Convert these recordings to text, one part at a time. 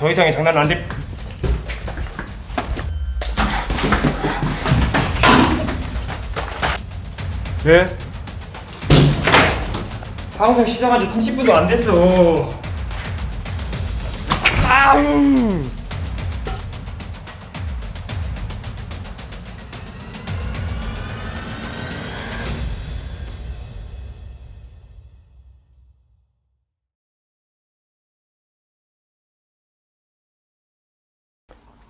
더 이상의 장난은 안 돼. 왜? 방송 시작한 지 30분도 안 됐어. 아우!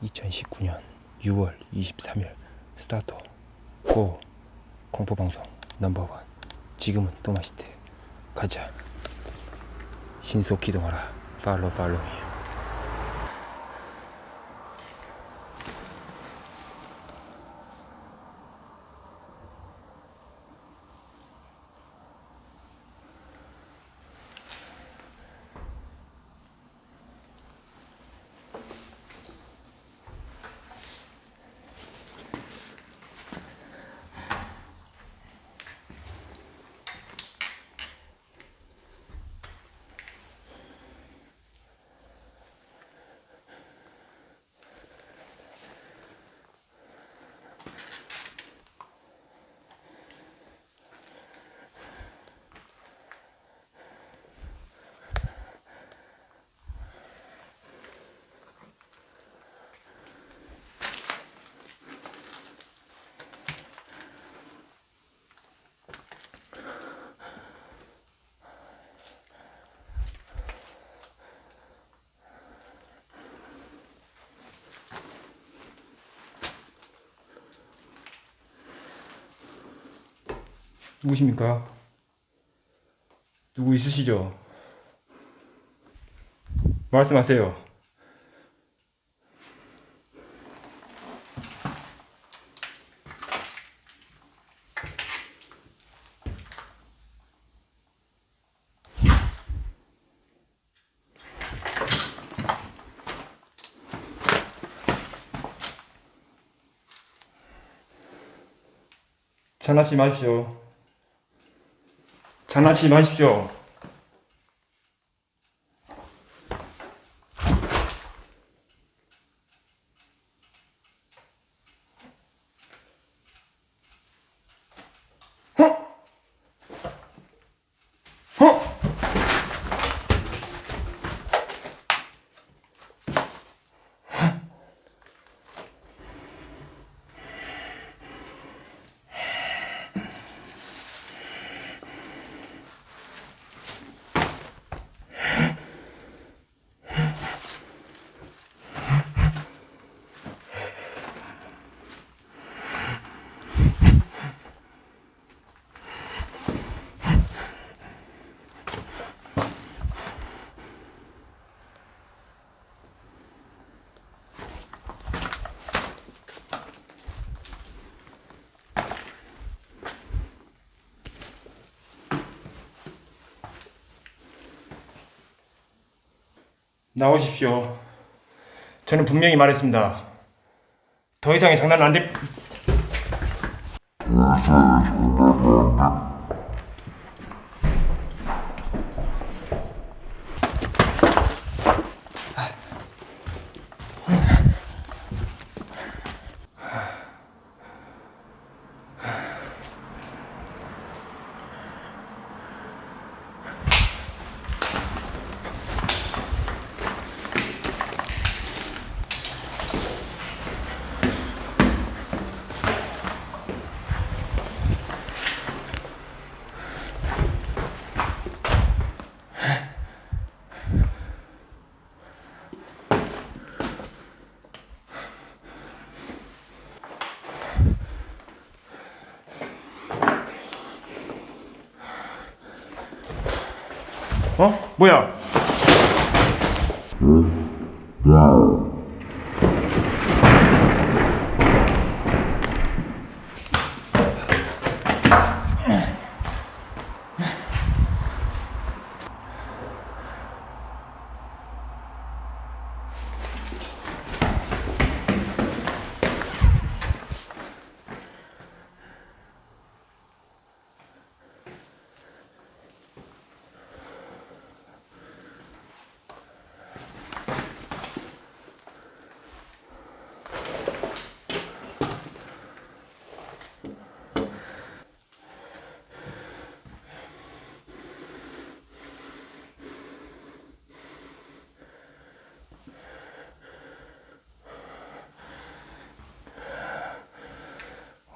(2019년 6월 23일) 스타트 고 공포방송 넘버원. 지금은 또마시테 가자. 신속 기동하라. 팔로 팔로미 누구십니까? 누구 있으시죠? 말씀하세요. 장난치지 마십시오. 장난치지 마십시오. 나오십시오. 저는 분명히 말했습니다. 더 이상의 장난은 안 돼. 어? 뭐야?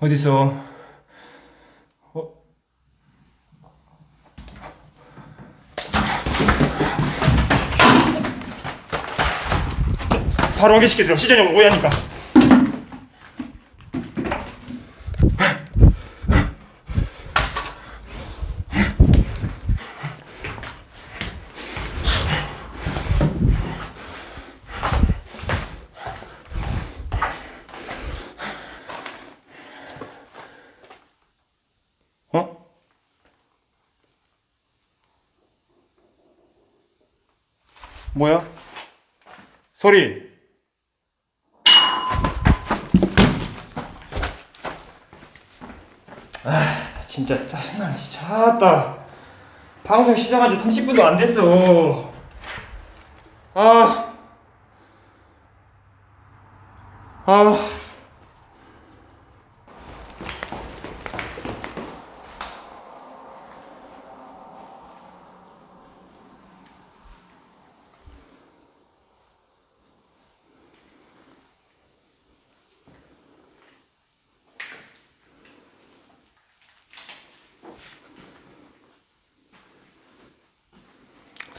어딨어? 어? 바로 확인시켜드려 시전이 오해하니까 어? 뭐야? 소리 아 진짜 짜증나네 진짜 아따 방송 시작한 지 30분도 안 됐어 아 아.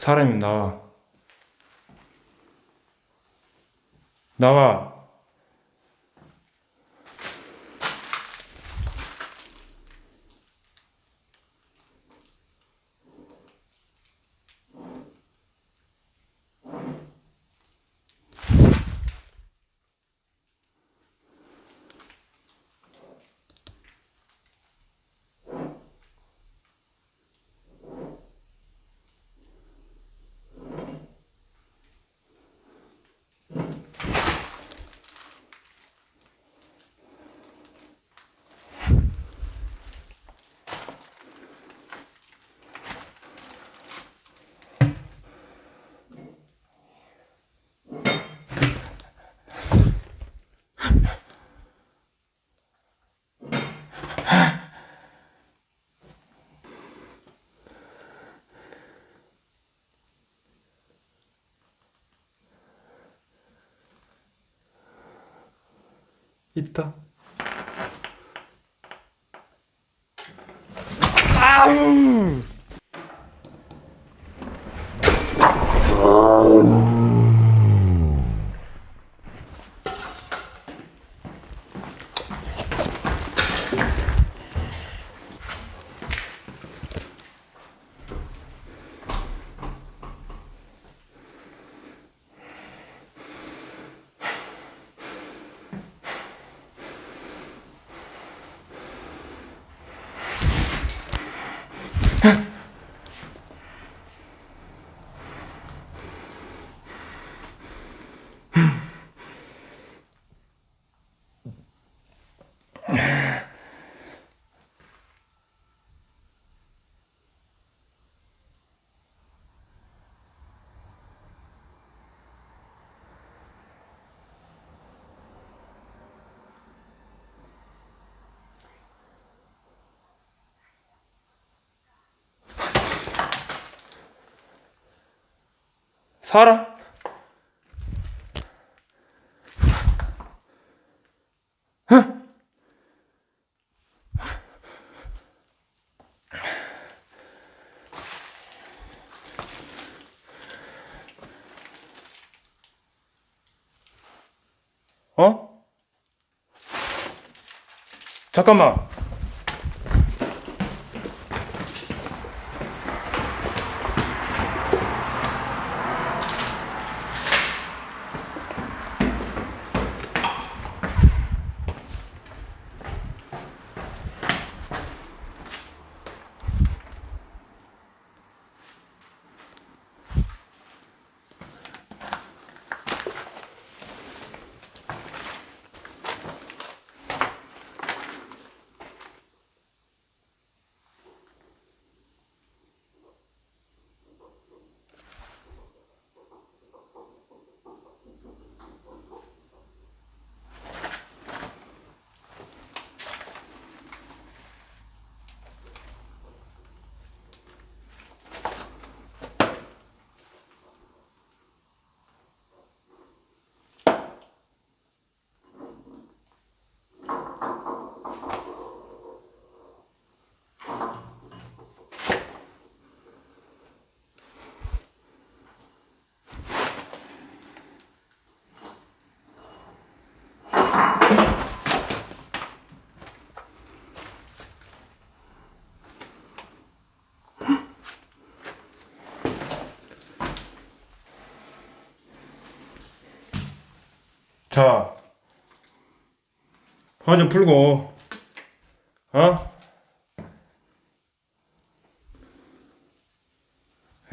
사람이 나와. 나와. 있다. 사람? 어? 잠깐만. 자, 화좀 풀고, 어?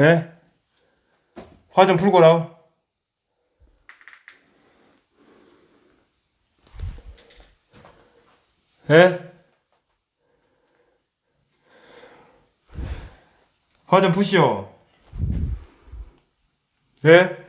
예? 화 좀 풀고라. 예? 화 좀 푸시오. 예?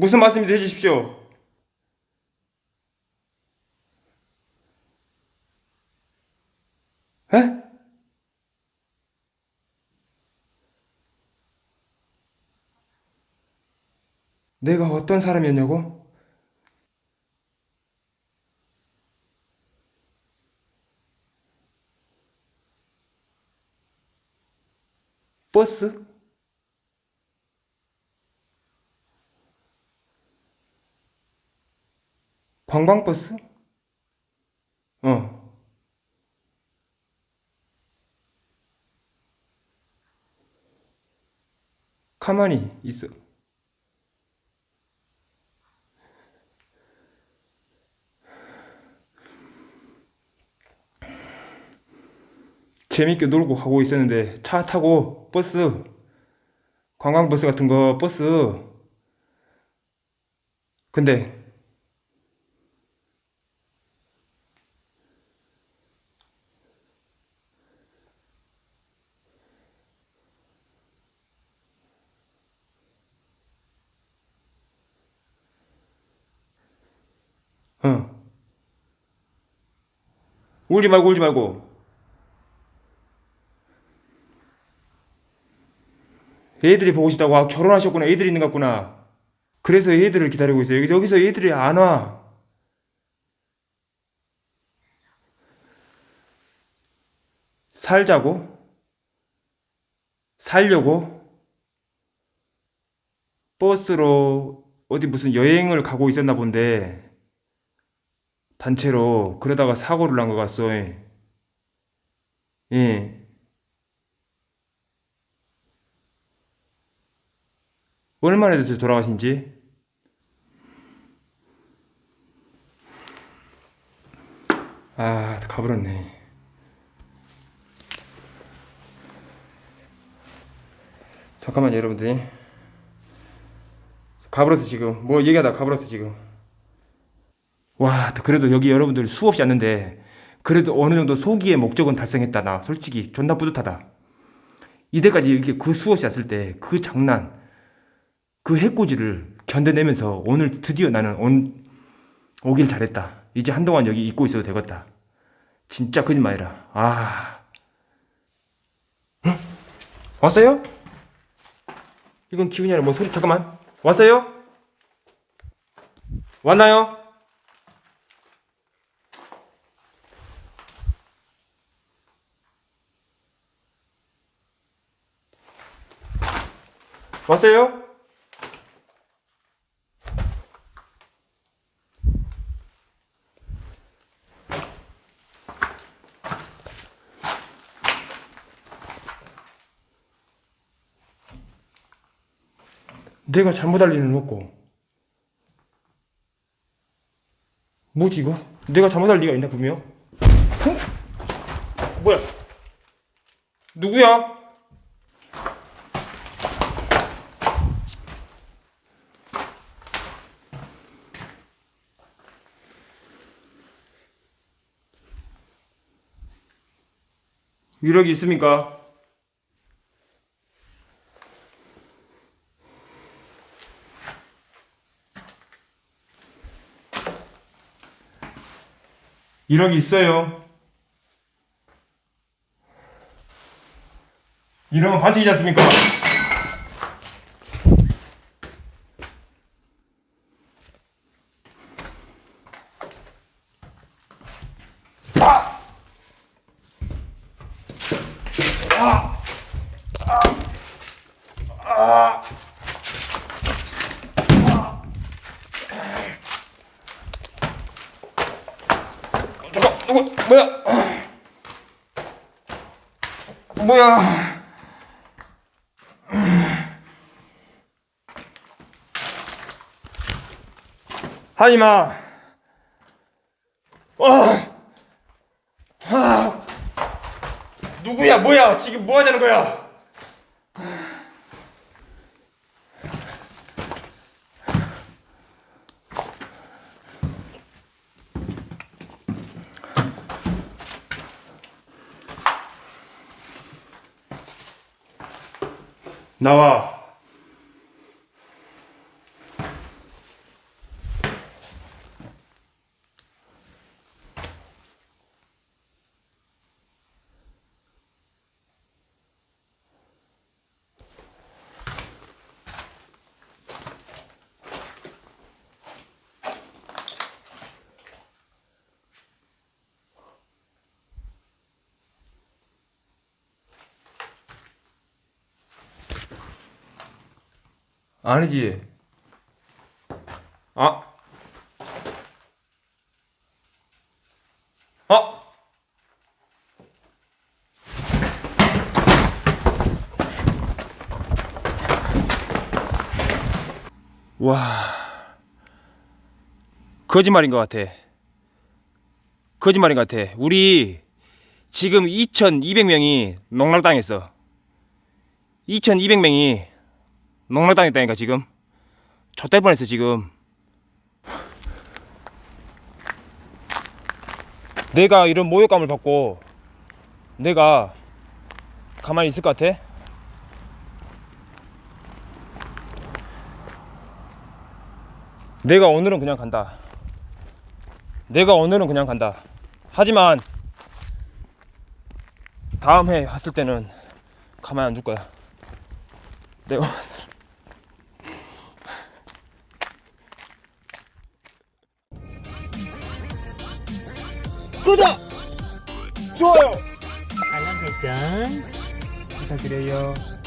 무슨 말씀인지 해주십시오. 에? 내가 어떤 사람이었냐고? 버스? 관광버스? 어. 가만히 있어. 재밌게 놀고 가고 있었는데 차 타고 버스 관광버스 같은 거 버스 근데 어 울지 말고 울지 말고. 애들이 보고 싶다고 아, 결혼하셨구나. 애들이 있는 것 같구나. 그래서 애들을 기다리고 있어요. 여기서, 애들이 안와. 살자고? 살려고? 버스로 어디 무슨 여행을 가고 있었나 본데 단체로 그러다가 사고를 난 것 같소. 예. 얼마나 됐어요 돌아가신 지? 아 가버렸네. 잠깐만요 여러분들 가버렸어 지금. 뭐 얘기하다 가버렸어 지금 와 그래도 여기 여러분들 수없이 왔는데 그래도 어느 정도 소기의 목적은 달성했다 나 솔직히 존나 뿌듯하다 이때까지 이렇게 그 수없이 왔을 때 그 장난 그 해코지를 견뎌내면서 오늘 드디어 나는 온, 오길 잘했다. 이제 한동안 여기 있고 있어도 되겠다. 진짜 거짓말이라. 아. 응? 왔어요? 이건 기분이 아니라 뭐 소리, 잠깐만. 왔어요? 왔나요? 왔어요? 내가 잘못 할 리는 없고 뭐지 이거? 내가 잘못할 리가 있나 분명? 어? 뭐야? 누구야? 유력이 있습니까? 위력이 있어요. 이러면 반칙이지 않습니까? 뭐야? 하지마. 어. 아. 누구야? 뭐야? 지금 뭐 하자는 거야? 나와. 아니지. 아. 아. 와. 거짓말인 것 같아. 거짓말인 것 같아. 우리 지금 2,200명이 농락당했어. 2,200명이 농락당했다니까 지금. 좆될 뻔했어 지금. 내가 이런 모욕감을 받고 내가 가만히 있을 것 같아? 내가 오늘은 그냥 간다. 내가 오늘은 그냥 간다. 하지만 다음 해 왔을 때는 가만히 안 둘 거야. 내가 부탁드려요. 어